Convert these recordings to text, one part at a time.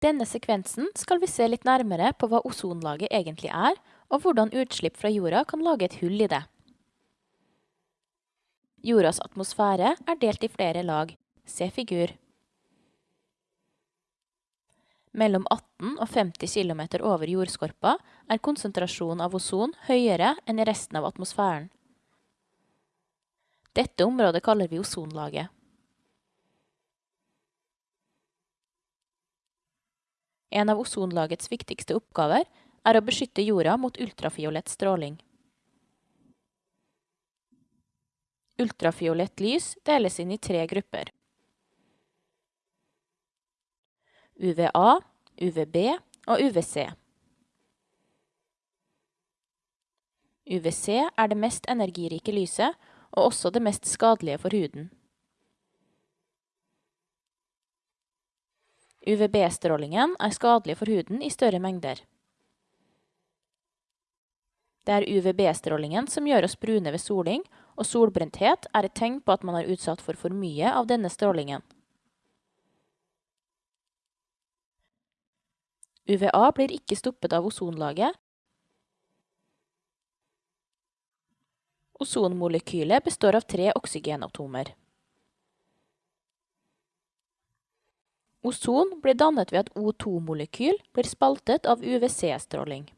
denne sekvensen skal vi se litt nærmere på hva ozonlaget egentlig er, og hvordan utslipp fra jorda kan lage et hull i det. Jordas atmosfære er delt i flere lag. Se figur. Mellom 18 og 50 km over jordskorpa er konsentrasjonen av ozon høyere enn i resten av atmosfæren. Dette området kaller vi ozonlaget. En av ozonlagets viktigste oppgaver er å beskytte jorda mot ultrafiolett stråling. Ultrafiolett lys deles inn i tre grupper. UVA, UVB og UVC. UVC er det mest energirike lyset, og også det mest skadelige for huden. UVB-strålingen er skadelig for huden i større mengder. Det er UVB-strålingen som gjør oss brune ved soling, og solbrenthet er et tegn på at man er utsatt for for mye av denne strålingen. UVA blir ikke stoppet av ozonlaget. Ozonmolekylet består av tre oksygenatomer. Ozon blir dannet ved at O2-molekyl blir spaltet av UVC-stråling.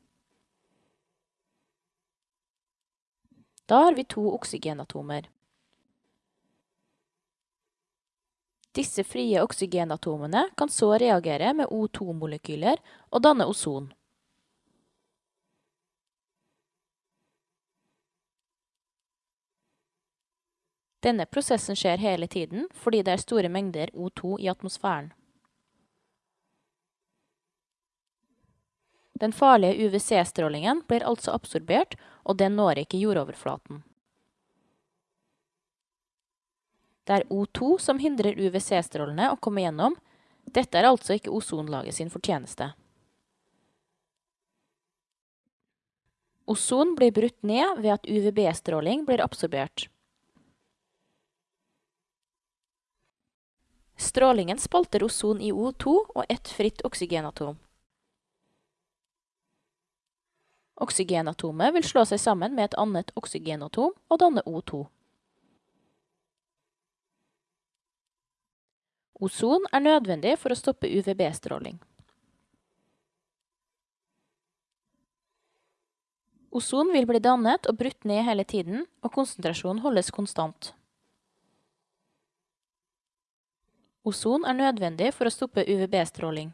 Da har vi to oksygenatomer. Disse frie oksygenatomene kan så reagere med O2-molekyler og danne ozon. Denne prosessen skjer hele tiden fordi det er store mengder O2 i atmosfæren. Den farlige UVC-strålingen blir altså absorbert, og den når ikke jordoverflaten. Det er O2 som hindrer UVC-strålene å komme gjennom. Dette er altså ikke ozonlaget sin fortjeneste. Ozon blir brutt ned ved at UVB-stråling blir absorbert. Strålingen spalter ozon i O2 og ett fritt oksygenatom. Oksygenatomet vil slå seg sammen med et annet oksygenatom og danne O2. Ozon er nødvendig for å stoppe UVB-stråling. Ozon vil bli dannet og brutt ned hele tiden, og konsentrasjonen holdes konstant. Ozon er nødvendig for å stoppe UVB-stråling.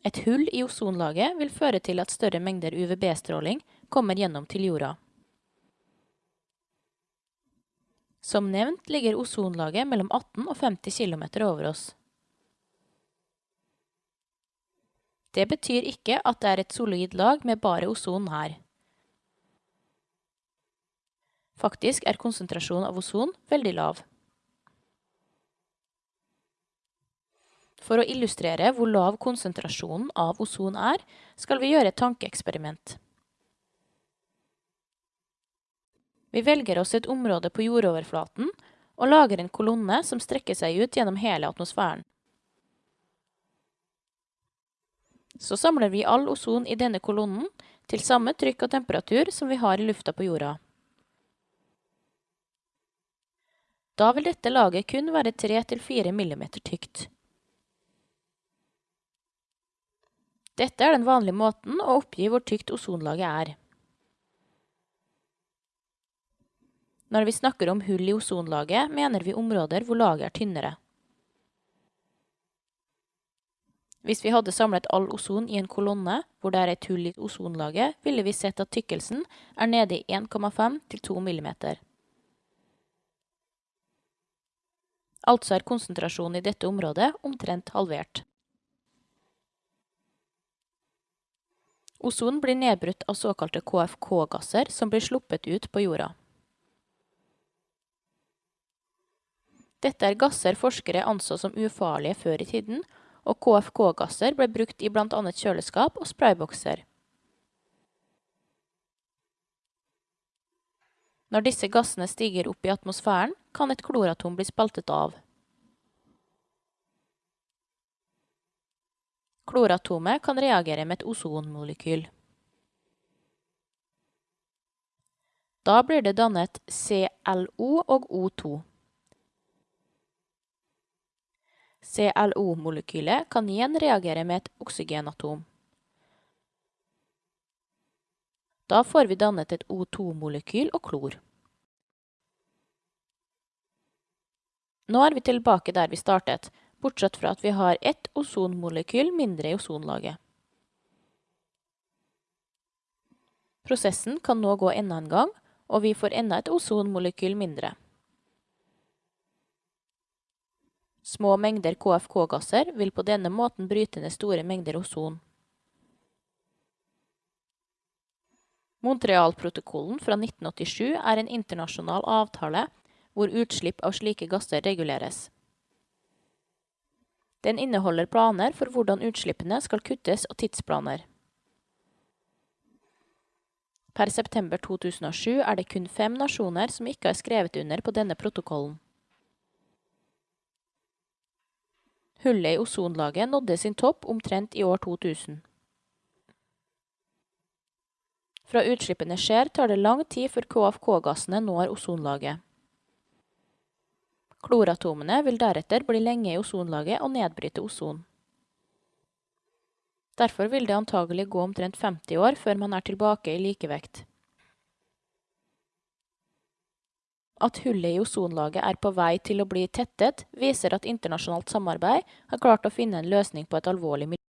Et hull i ozonlaget vil føre til at større mengder UVB-stråling kommer gjennom til jorda. Som nevnt ligger ozonlaget mellom 18 og 50 km over oss. Det betyr ikke at det er et solid lag med bare ozon her. Faktisk er konsentrasjonen av ozon veldig lav. For å illustrere hvor lav konsentrasjonen av ozon er, skal vi gjøre et tankeeksperiment. Vi velger oss et område på jordoverflaten og lager en kolonne som strekker seg ut gjennom hele atmosfæren. Så samler vi all ozon i denne kolonnen til samme trykk og temperatur som vi har i lufta på jorda. Da vil dette laget kun være 3-4 mm tykt. Dette er den vanlige måten å oppgi hvor tykt ozonlaget er. Når vi snakker om hull i ozonlaget, mener vi områder hvor laget er tynnere. Hvis vi hadde samlet all ozon i en kolonne hvor det er et hull i ozonlaget, ville vi sett at tykkelsen er nede i 1,5 til 2 mm. Altså er konsentrasjonen i dette området omtrent halvert. Ozon blir nedbrutt av såkalte KFK-gasser som blir sluppet ut på jorda. Dette er gasser forskere anså som ufarlige før i tiden, og KFK-gasser ble brukt i blant annet kjøleskap og spraybokser. Når disse gassene stiger opp i atmosfæren, kan et kloratom bli spaltet av. Kloratomet kan reagere med et ozonmolekyl. Da blir det dannet ClO og O2. ClO-molekylet kan igjen reagere med et oksygenatom. Da får vi dannet et O2-molekyl og klor. Nå er vi tilbake der vi startet, bortsett fra at vi har ett ozonmolekyl mindre i ozonlaget. Prosessen kan nå gå enda en gang, og vi får enda et ozonmolekyl mindre. Små mengder KFK-gasser vil på denne måten bryte ned store mengder ozon. Montreal-protokollen fra 1987 er en internasjonal avtale hvor utslipp av slike gasser reguleres. Den inneholder planer for hvordan utslippene skal kuttes og tidsplaner. Per september 2007 er det kun fem nasjoner som ikke har skrevet under på denne protokollen. Hullet i ozonlaget nådde sin topp omtrent i år 2000. Fra utslippene skjer, tar det lang tid før KFK-gassene når ozonlaget. Kloratomene vil deretter bli lenge i ozonlaget og nedbryte ozon. Derfor vil det antagelig gå omtrent 50 år før man er tilbake i likevekt. At hullet i ozonlaget er på vei til å bli tettet, viser at internasjonalt samarbeid har klart å finne en løsning på et alvorlig miljøproblem.